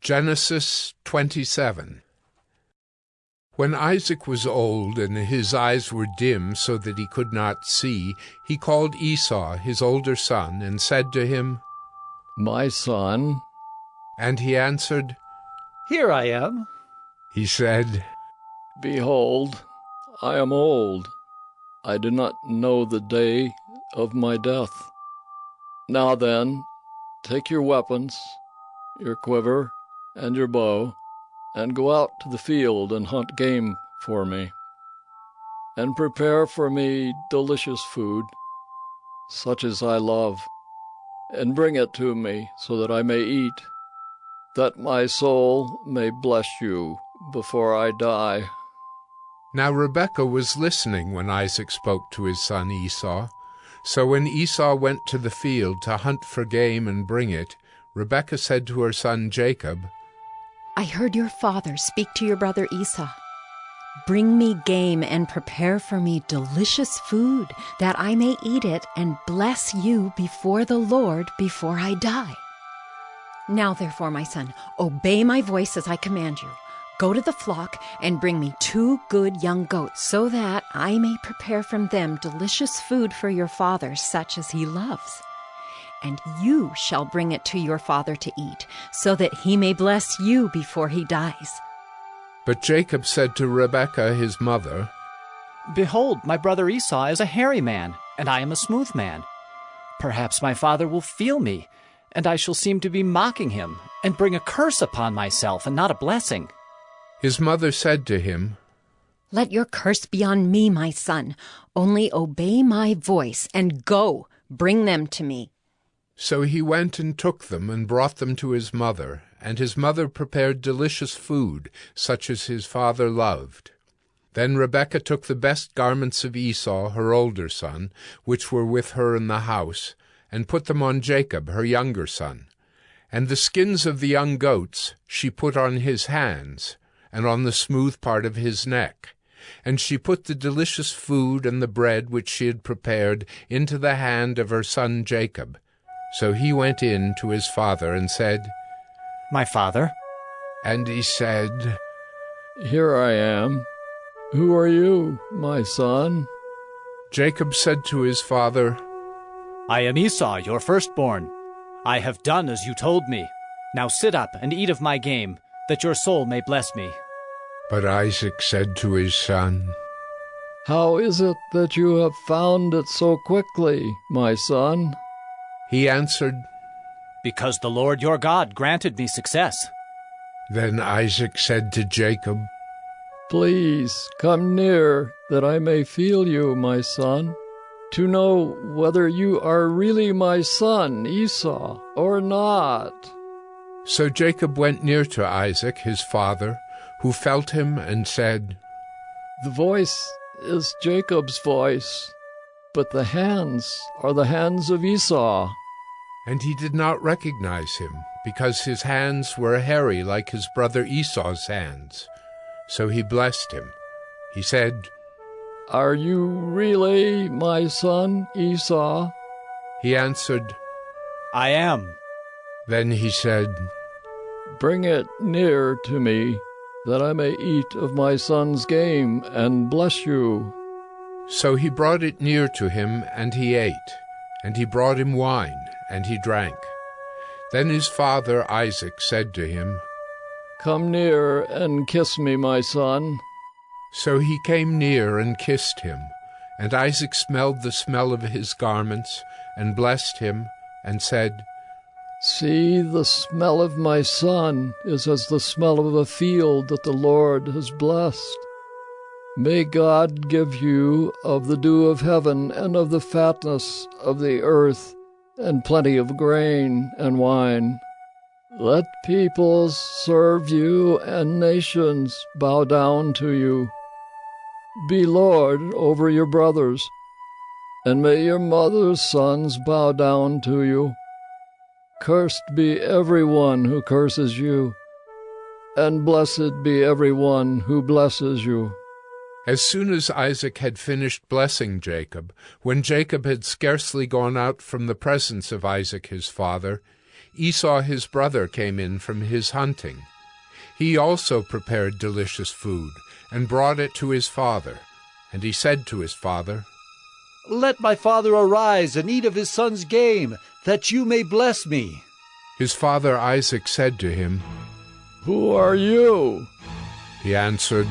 Genesis 27 When Isaac was old and his eyes were dim so that he could not see, he called Esau, his older son, and said to him, My son. And he answered, Here I am. He said, Behold, I am old. I do not know the day of my death. Now then, take your weapons, your quiver, and your bow, and go out to the field and hunt game for me. And prepare for me delicious food, such as I love, and bring it to me so that I may eat, that my soul may bless you before I die. Now Rebekah was listening when Isaac spoke to his son Esau. So when Esau went to the field to hunt for game and bring it, Rebekah said to her son Jacob, I heard your father speak to your brother Esau. Bring me game and prepare for me delicious food, that I may eat it and bless you before the Lord before I die. Now, therefore, my son, obey my voice as I command you. Go to the flock and bring me two good young goats, so that I may prepare from them delicious food for your father, such as he loves and you shall bring it to your father to eat, so that he may bless you before he dies. But Jacob said to Rebekah his mother, Behold, my brother Esau is a hairy man, and I am a smooth man. Perhaps my father will feel me, and I shall seem to be mocking him, and bring a curse upon myself, and not a blessing. His mother said to him, Let your curse be on me, my son. Only obey my voice, and go, bring them to me. So he went and took them and brought them to his mother, and his mother prepared delicious food, such as his father loved. Then Rebekah took the best garments of Esau, her older son, which were with her in the house, and put them on Jacob, her younger son. And the skins of the young goats she put on his hands, and on the smooth part of his neck. And she put the delicious food and the bread which she had prepared into the hand of her son Jacob, so he went in to his father and said, My father. And he said, Here I am. Who are you, my son? Jacob said to his father, I am Esau, your firstborn. I have done as you told me. Now sit up and eat of my game, that your soul may bless me. But Isaac said to his son, How is it that you have found it so quickly, my son? He answered, Because the Lord your God granted me success. Then Isaac said to Jacob, Please come near, that I may feel you, my son, to know whether you are really my son Esau or not. So Jacob went near to Isaac his father, who felt him and said, The voice is Jacob's voice, but the hands are the hands of Esau. And he did not recognize him, because his hands were hairy like his brother Esau's hands. So he blessed him. He said, Are you really my son Esau? He answered, I am. Then he said, Bring it near to me, that I may eat of my son's game and bless you. So he brought it near to him, and he ate. And he brought him wine, and he drank. Then his father Isaac said to him, Come near and kiss me, my son. So he came near and kissed him. And Isaac smelled the smell of his garments, and blessed him, and said, See, the smell of my son is as the smell of a field that the Lord has blessed. May God give you of the dew of heaven and of the fatness of the earth, and plenty of grain and wine. Let peoples serve you and nations bow down to you. Be Lord over your brothers, and may your mother's sons bow down to you. Cursed be every one who curses you, and blessed be every one who blesses you. As soon as Isaac had finished blessing Jacob, when Jacob had scarcely gone out from the presence of Isaac his father, Esau his brother came in from his hunting. He also prepared delicious food, and brought it to his father. And he said to his father, Let my father arise and eat of his son's game, that you may bless me. His father Isaac said to him, Who are you? He answered,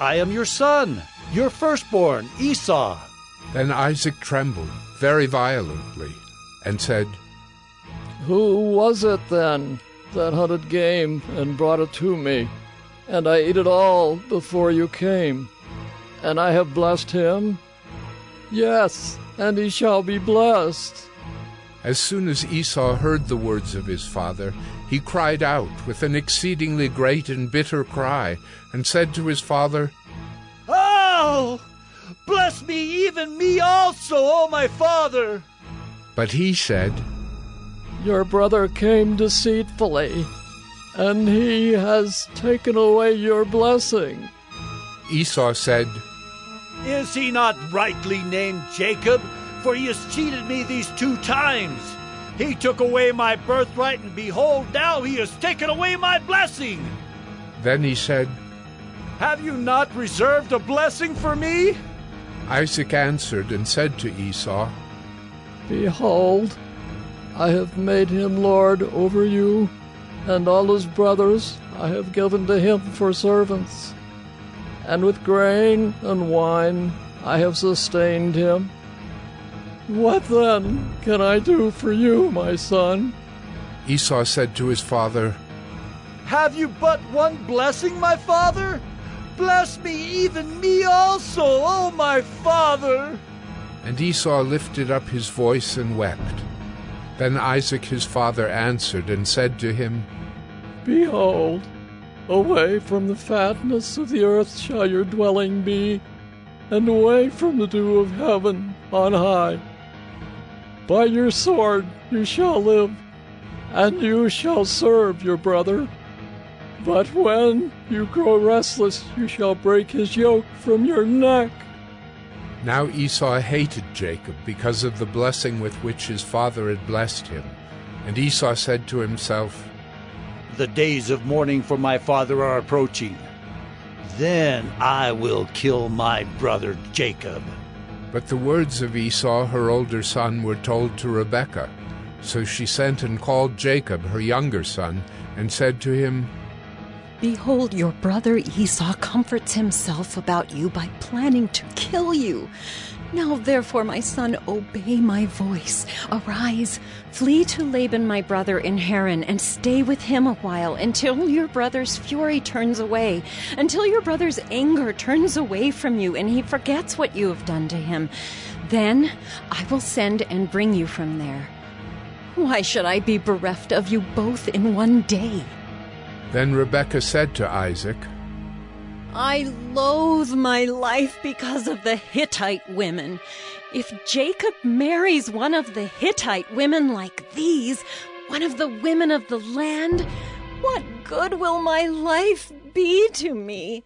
I am your son, your firstborn, Esau. Then Isaac trembled very violently, and said, Who was it then that hunted game and brought it to me? And I ate it all before you came. And I have blessed him? Yes, and he shall be blessed. As soon as Esau heard the words of his father, he cried out with an exceedingly great and bitter cry, and said to his father, Oh! Bless me, even me also, O my father! But he said, Your brother came deceitfully, and he has taken away your blessing. Esau said, Is he not rightly named Jacob? For he has cheated me these two times. He took away my birthright, and behold, now he has taken away my blessing. Then he said, Have you not reserved a blessing for me? Isaac answered and said to Esau, Behold, I have made him lord over you, and all his brothers I have given to him for servants. And with grain and wine I have sustained him. What then can I do for you, my son? Esau said to his father, Have you but one blessing, my father? Bless me, even me also, O my father! And Esau lifted up his voice and wept. Then Isaac his father answered and said to him, Behold, away from the fatness of the earth shall your dwelling be, and away from the dew of heaven on high. By your sword you shall live, and you shall serve your brother. But when you grow restless, you shall break his yoke from your neck. Now Esau hated Jacob because of the blessing with which his father had blessed him. And Esau said to himself, The days of mourning for my father are approaching. Then I will kill my brother Jacob. But the words of Esau, her older son, were told to Rebekah. So she sent and called Jacob, her younger son, and said to him, Behold, your brother Esau comforts himself about you by planning to kill you. Now, therefore, my son, obey my voice. Arise, flee to Laban my brother in Haran, and stay with him a while until your brother's fury turns away, until your brother's anger turns away from you, and he forgets what you have done to him. Then I will send and bring you from there. Why should I be bereft of you both in one day? Then Rebekah said to Isaac, I loathe my life because of the Hittite women. If Jacob marries one of the Hittite women like these, one of the women of the land, what good will my life be to me?